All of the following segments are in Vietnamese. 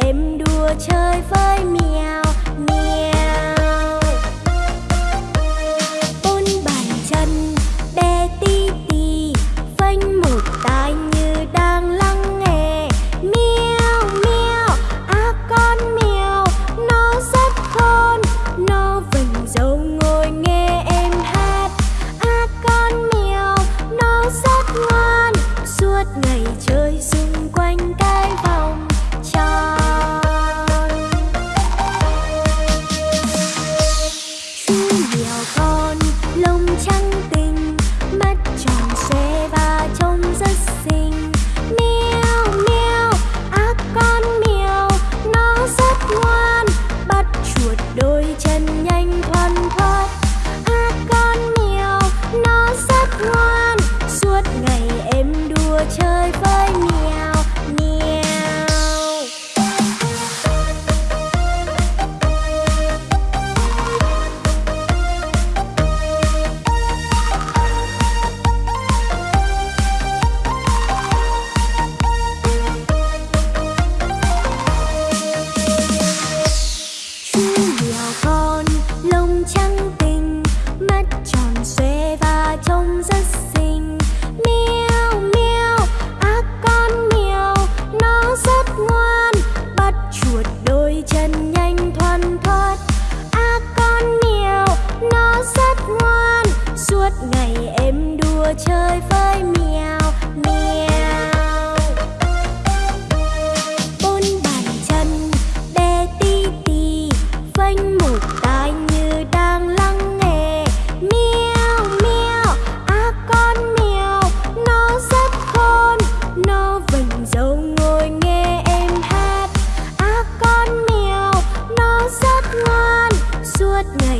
em đùa chơi với mèo.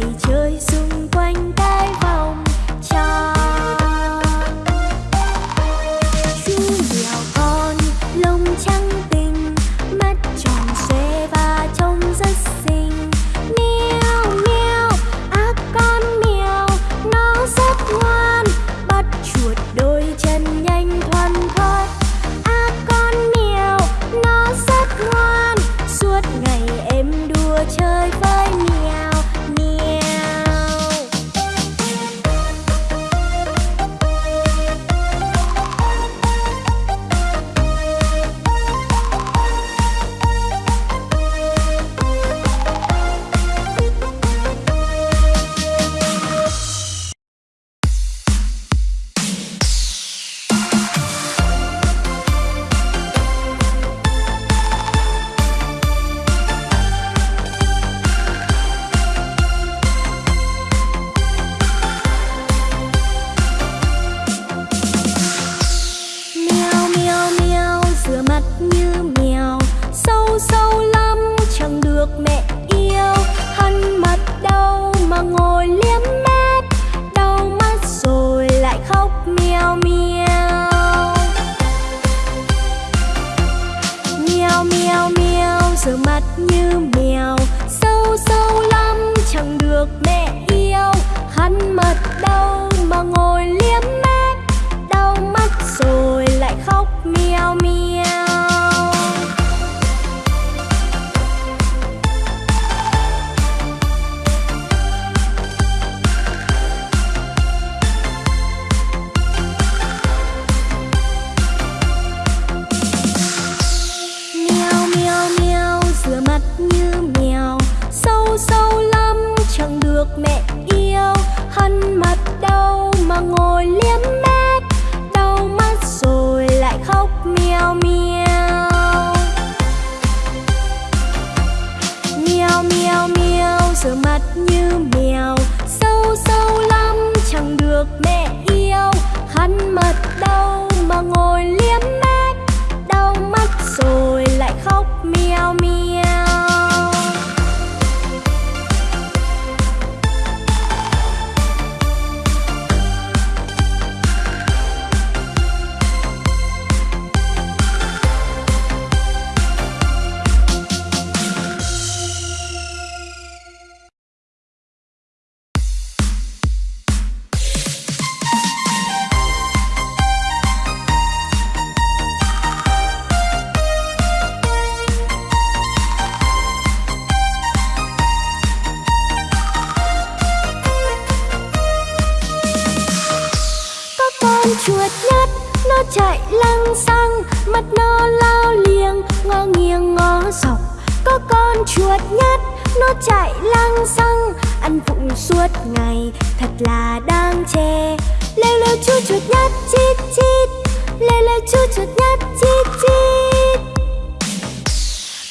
Ngày chơi xung quanh tay vòng Mèo mèo meo rửa mặt như mèo. Sâu sâu lắm, chẳng được mẹ yêu. Hắn mặt đâu mà ngồi liếm mép. Đau mắt rồi lại khóc mèo mèo lăng xăng Mắt nó lao liêng Ngó nghiêng, ngó dọc. Có con chuột nhắt Nó chạy lăng xăng Ăn vụng suốt ngày, Thật là đang chê. Lêu lêu chú chuột nhắt chít chít. Lêu lêu chú chuột nhắt chít chít.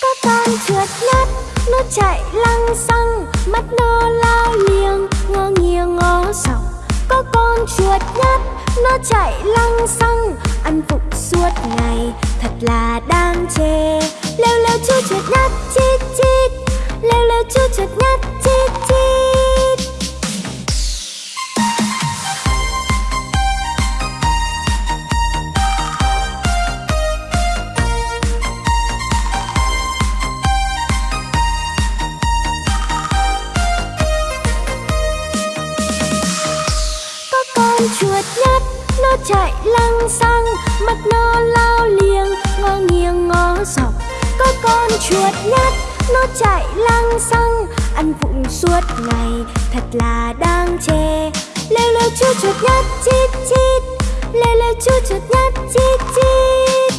Có con chuột nhắt nó chạy lăng xăng mắt nó lao liêng ngó nghiêng, ngó dọc. Có con chuột nhắt nó chạy lăng xăng, ăn vụng suốt ngày. Thật là đang chê. Lêu lêu chu chuột nhát chít chít. Lêu lêu chu chuột nhát chít chít. Chuột nhắt nó chạy lăng xăng. Ăn vụng suốt ngày, thật là đang chê. Lêu lêu chú chuột nhắt chít chít. Lêu lêu chú chuột nhắt chít chít.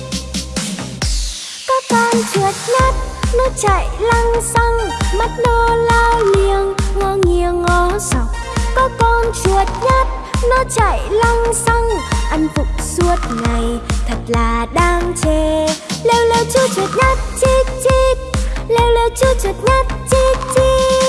Có con chuột nhắt nó chạy lăng xăng. Mắt nó lao liêng ngó nghiêng, ngó dọc. Có con chuột nhắt nó chạy lăng xăng. Ăn vụng suốt ngày, thật là đang chê lêu lêu chu chuột nhát chít chít. Lêu lêu chu chuột nhát chít chít.